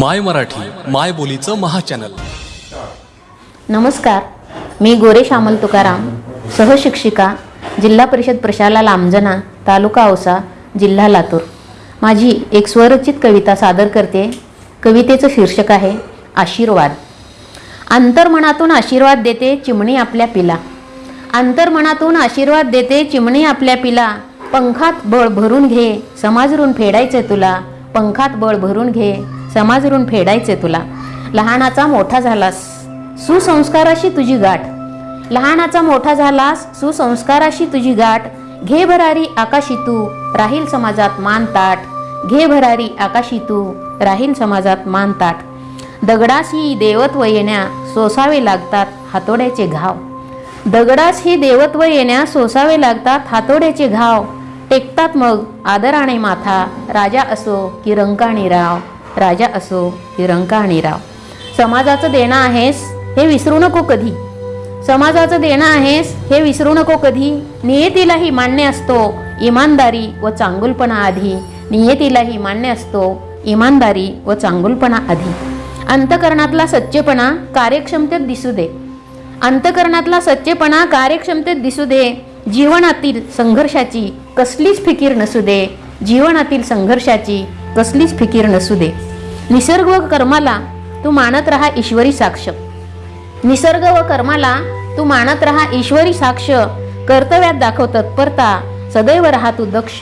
माय मराठी माय बोलीचं महाचॅनल. नमस्कार. मी गोरेश अमल तुकाराम सहशिक्षिका जिल्हा परिषद प्रशाला लांबजना तालुका औसा जिल्हा लातूर. माझी एक स्वरचित कविता सादर करते. कवितेचं शीर्षक आहे आशीर्वाद. अंतर्मनातून आशीर्वाद देते चिमणी आपल्या पिला. अंतर्मनातून आशीर्वाद देते चिमणी आपल्या पिला. पंखात बळ भरून घे समाजरून फेडायचं तुला. पंखात बळ भरून घे. समाजरून फेडायचे तुला. लहानाचा मोठा झालास सुसंस्काराशी तुझी गाठ. लहानाचा मोठा झालास सुसंस्काराशी तुझी गाठ. घे भरारी आकाशी तू राहील समाजात मान ताट घे भरारी आकाशी तू राहील समाजात मान ताट दगडास ही देवत्व येण्या सोसावे लागतात हातोड्याचे घाव. दगडास ही देवत्व येण्या सोसावे लागतात हातोड्याचे घाव. टेकतात मग आदराने माथा राजा असो की रंकाणी राव. राजा असो की आणि राव. समाजाचं देणं आहेस हे विसरू नको कधी. समाजाचं देणं आहेस हे विसरू नको कधी. नियतीलाही मान्य असतो इमानदारी व चांगुलपणा आधी. नियतीलाही मान्य असतो इमानदारी व चांगुलपणा आधी. अंतकरणातला सच्चेपणा कार्यक्षमतेत दिसू दे. अंतकरणातला सच्चेपणा कार्यक्षमतेत दिसू दे. जीवनातील संघर्षाची कसलीच फिकीर नसू दे. जीवनातील संघर्षाची कसलीच फिकीर नसू दे. निसर्ग व कर्माला तू मानत राहा ईश्वरी साक्ष. निसर्ग व कर्माला तू मानत राहा ईश्वरी साक्ष. कर्तव्यात दाखव तत्परता सदैव राहा तू दक्ष.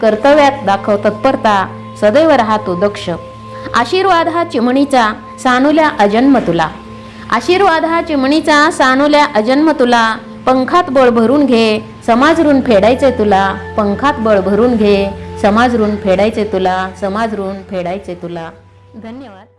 कर्तव्यात दाखव तत्परता सदैव राहा तू दक्ष. आशीर्वाद हा चिमणीचा सानुल्या अजन्म तुला. आशीर्वाद हा चिमणीचा सानुल्या अजन्म तुला. पंखात बळ भरून घे समाज ऋण फेडायचे तुला. पंखात बळ भरून घे समाज ऋण फेडायचे तुला. समाज ऋण फेडायचे तुला. धन्यवाद.